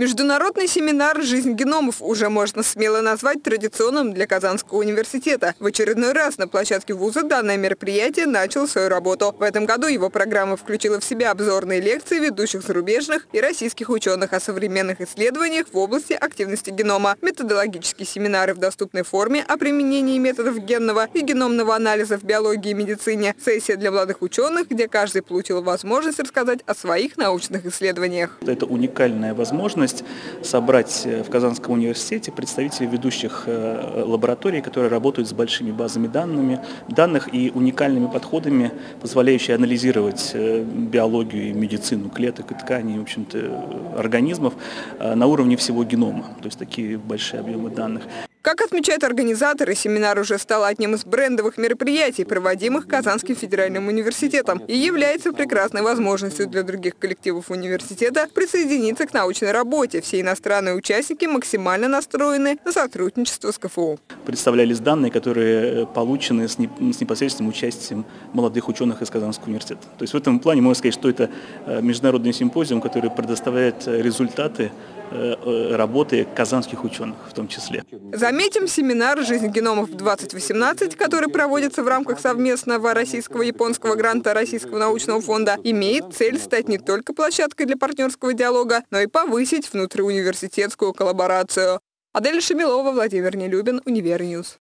Международный семинар «Жизнь геномов» уже можно смело назвать традиционным для Казанского университета. В очередной раз на площадке вуза данное мероприятие начало свою работу. В этом году его программа включила в себя обзорные лекции ведущих зарубежных и российских ученых о современных исследованиях в области активности генома, методологические семинары в доступной форме о применении методов генного и геномного анализа в биологии и медицине, сессия для молодых ученых, где каждый получил возможность рассказать о своих научных исследованиях. Это уникальная возможность возможность собрать э, в Казанском университете представителей ведущих э, лабораторий, которые работают с большими базами данными, данных и уникальными подходами, позволяющими анализировать э, биологию и медицину клеток и тканей, в общем-то, организмов на уровне всего генома, то есть такие большие объемы данных. Как отмечают организаторы, семинар уже стал одним из брендовых мероприятий, проводимых Казанским федеральным университетом, и является прекрасной возможностью для других коллективов университета присоединиться к научной работе. Все иностранные участники максимально настроены на сотрудничество с КФУ. Представлялись данные, которые получены с непосредственным участием молодых ученых из Казанского университета. То есть в этом плане можно сказать, что это э, международный симпозиум, который предоставляет результаты Э, э, работы казанских ученых в том числе. Заметим, семинар «Жизнь геномов-2018», который проводится в рамках совместного российского-японского гранта Российского научного фонда, имеет цель стать не только площадкой для партнерского диалога, но и повысить внутриуниверситетскую коллаборацию. Адель Шамилова, Владимир Нелюбин, Универньюз.